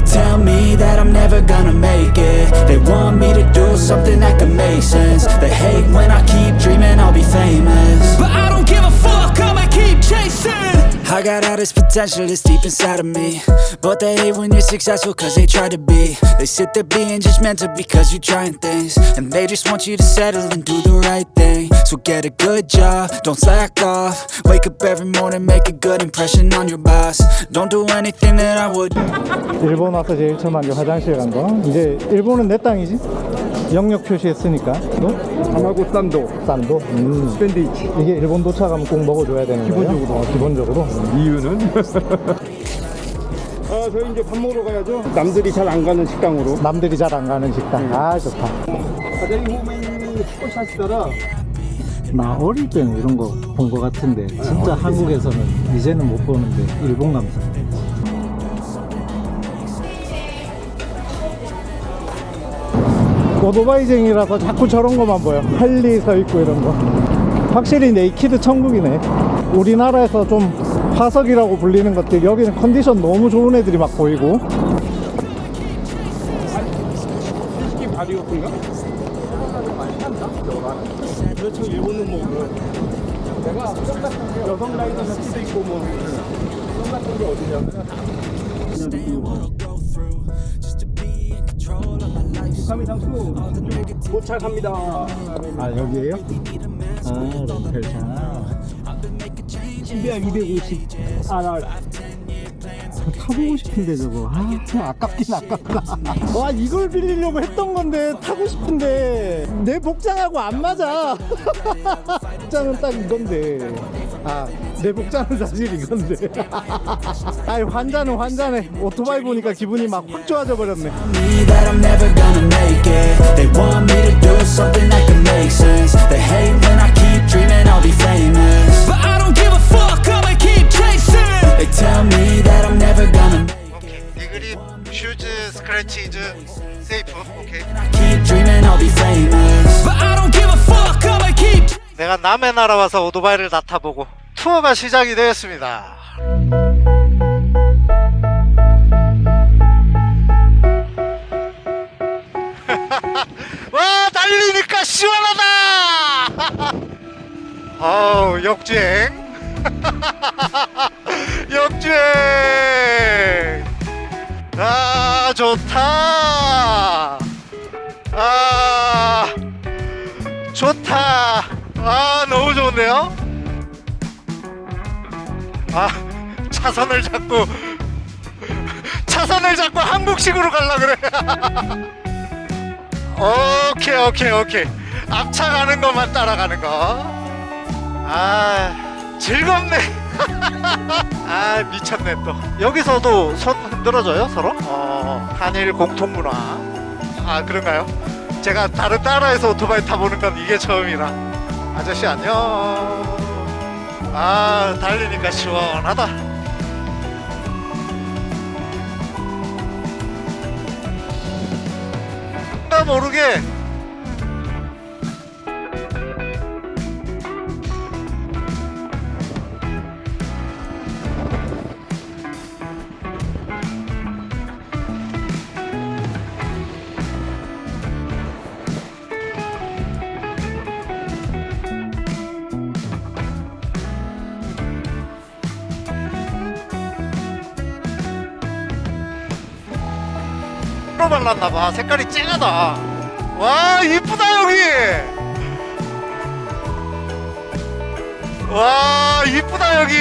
tell me that I'm never gonna make it. They want me to do something that could make sense. They hate when I keep dreaming I'll be famous. But I don't give a fuck, I'ma keep chasing I got all this potential that's deep inside of me But they hate when you're successful cause they try to be They sit there being judgmental because you're trying things And they just want you to settle and do the right thing So get a good job, don't slack off Wake up every morning, make a good impression on your boss Don't do anything that I would 일본 와서 제일 처음 한 게 화장실 간 거. 이제 일본은 내 땅이지? 영역 표시했으니까. 너? 하마고 산도 싼도? 음. 샌드위치 이게 일본 도착하면 꼭 먹어줘야 되는? 기본적으로. 어, 기본적으로? 이유는? 아 저희 이제 밥 먹으러 가야죠 남들이 잘 안 가는 식당으로 남들이 잘 안 가는 식당. 아, 좋다. 사장님 호메이 스쿼시 하시더라 나 어릴 때는 이런 거 본 거 같은데 진짜 한국에서는 이제는 못 보는데 일본 감성 오토바이쟁이라서 자꾸 저런 거만 보여. 할리 서 있고 이런 거. 확실히 naked 천국이네. 우리나라에서 좀 화석이라고 불리는 것들 여기는 컨디션 너무 좋은 애들이 막 보이고. 스키 바리오프인가? 그렇죠 일본은 뭐 내가 여성 라이더 셔츠도 있고 뭐. 여성 같은 게 어디냐 북한미 장수 도착합니다. 아 여기에요? 아 렌탈차. 시비야 250 RR 타보고 싶은데 저거. 아 아깝긴 아깝다. 와 이걸 빌리려고 했던 건데 타고 싶은데. 내 복장하고 안 맞아. 복장은 딱 이건데. 아 내 복장은 사실 이건데 아이 환자는 환자네 오토바이 보니까 기분이 막 확 좋아져 버렸네 me that I'm never gonna make it They want me to do something that can make sense They hate when I keep dreaming I'll be famous But I don't give a fuck, I'ma keep chasing They tell me that I'm never gonna make it 오케이 니그립 슈즈 스크래치 이즈 세이프 오케이 I keep dreaming I'll be famous But I don't give a fuck, I'ma keep 내가 남의 나라 와서 오토바이를 다 타보고 투어가 시작이 되었습니다. 와 달리니까 시원하다! 어우 역주행. 역주행. 아 좋다 차선을 잡고 차선을 잡고 한국식으로 갈라 그래. 오케이 오케이 오케이. 앞차 가는 것만 따라가는 거아 즐겁네. 아 미쳤네 또. 여기서도 손 흔들어줘요 서로? 어 한일 공통문화. 아 그런가요? 제가 다른 나라에서 오토바이 타보는 건 이게 처음이라. 아저씨 안녕. 아 달리니까 시원하다 모르게 로 발랐나봐. 색깔이 쨍하다. 와 이쁘다 여기. 와 이쁘다 여기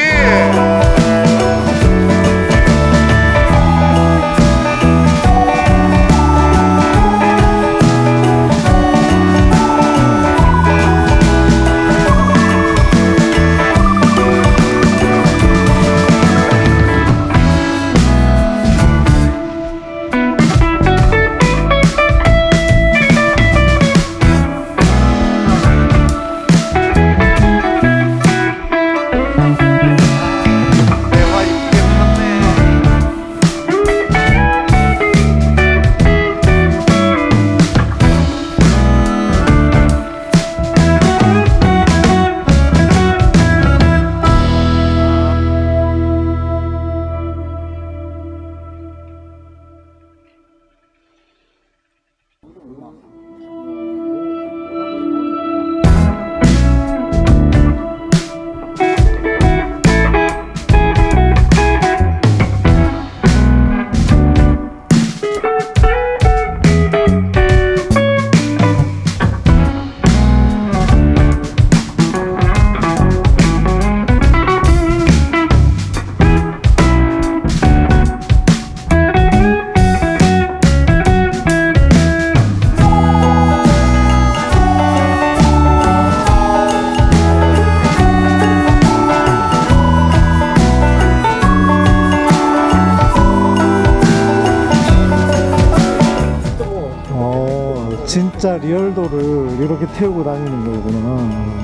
리얼도를 이렇게 태우고 다니는 거구나.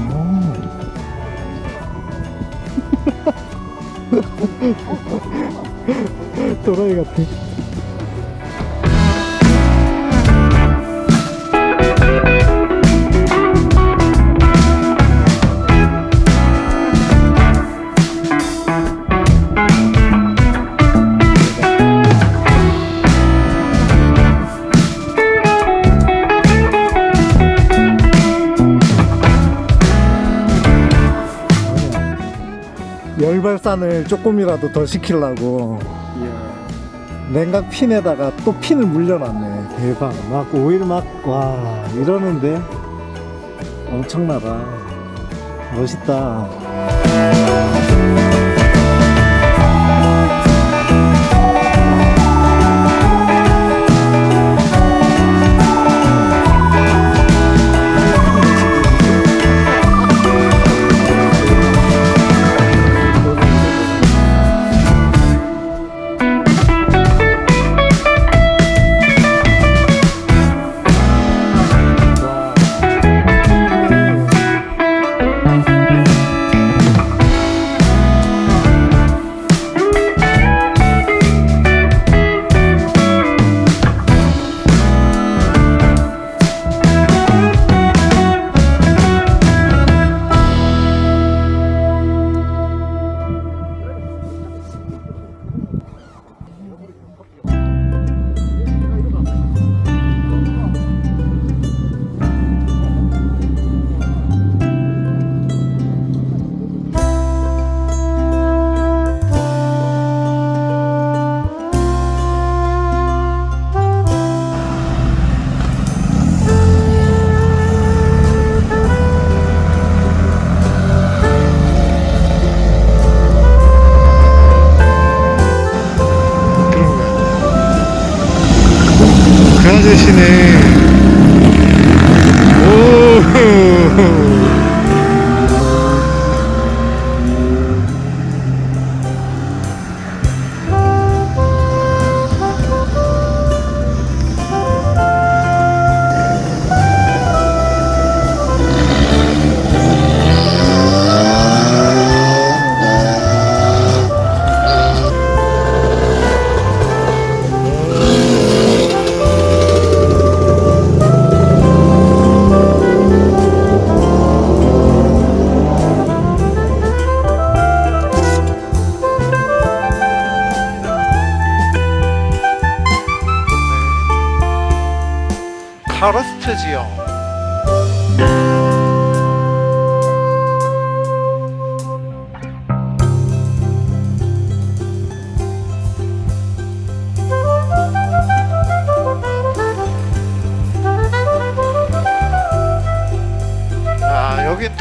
또라이 같아. 열발산을 조금이라도 더 시키려고 냉각 핀에다가 또 핀을 물려놨네. 대박. 막 오일 막 와 이러는데? 엄청나다. 멋있다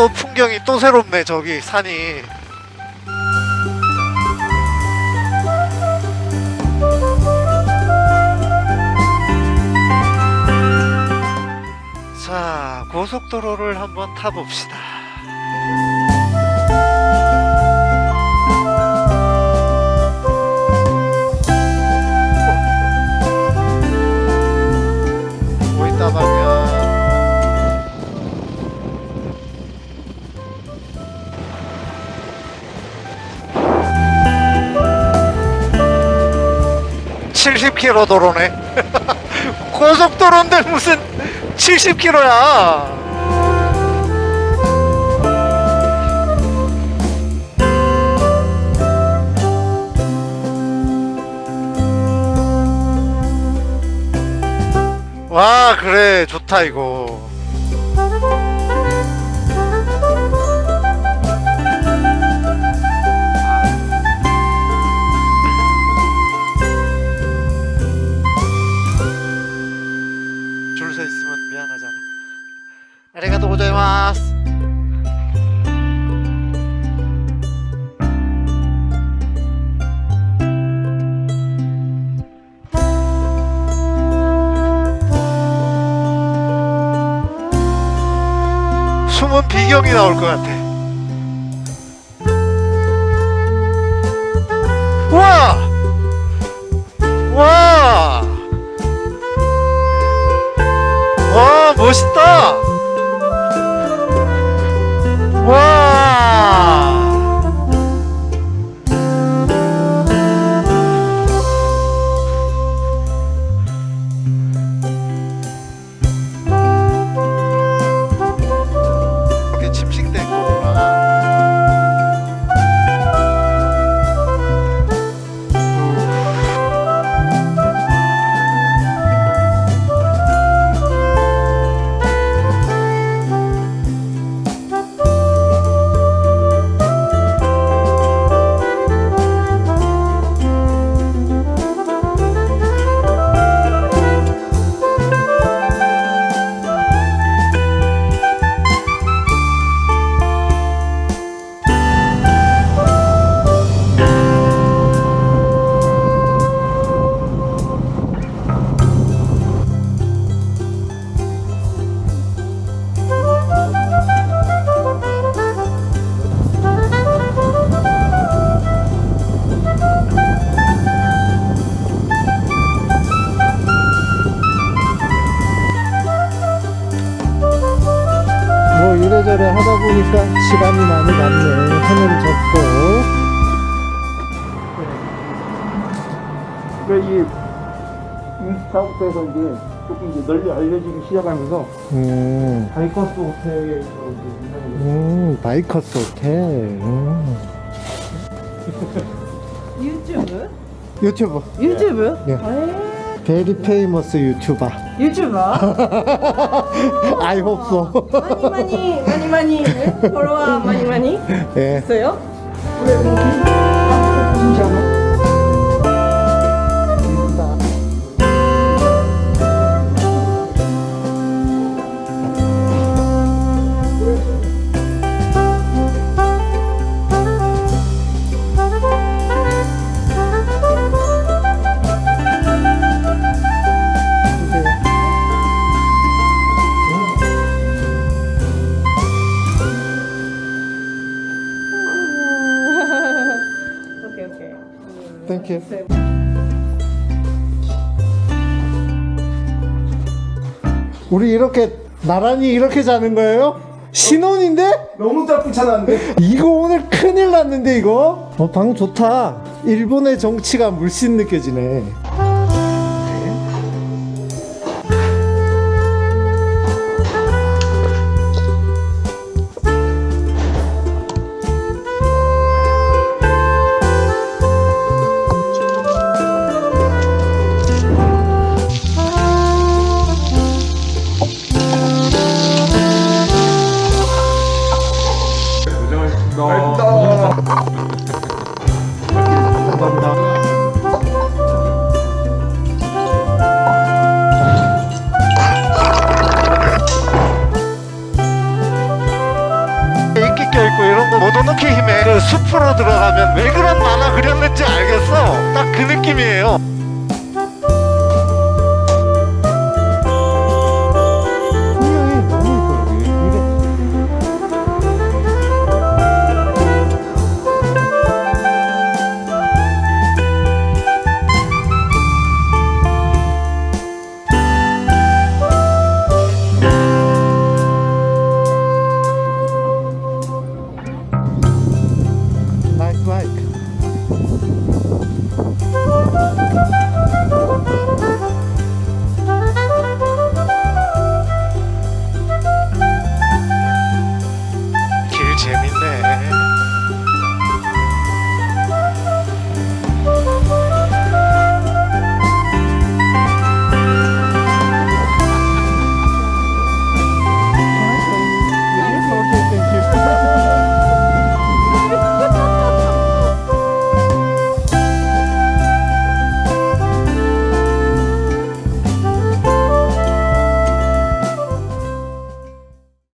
또 풍경이 또 새롭네 저기 산이. 자 고속도로를 한번 타봅시다 도로네. 고속도로인데 무슨 70km야. 와 그래. 좋다 이거 아리가또 고자이마스. 숨은 비경이 나올 것 같아. 우와! 와! 와! 와! 와! 보니까 시간이 많이 갔네 하늘 접고 그이 인스타부터해서 이제 조금 이제 널리 알려지기 시작하면서 음, 바이커스 호텔에서 이제 유명해졌어요. 음 바이커스 호텔 음. 유튜브? 유튜브 유튜브? 예. 에 베리 페이머스 유튜버 유튜버? Hope so 많이 많이 많이 많이 네? follower 많이 많이 예. 있어요? You. 우리 이렇게 나란히 이렇게 자는 거예요? 신혼인데? 너무 짜쁘잖아는데 이거 오늘 큰일 났는데 이거? 어, 방 좋다. 일본의 정치가 물씬 느껴지네. 인기 껴있고 이런 거 모노노케 힘에 그 숲으로 들어가면 왜 그런 만화 그렸는지 알겠어? 딱 그 느낌이에요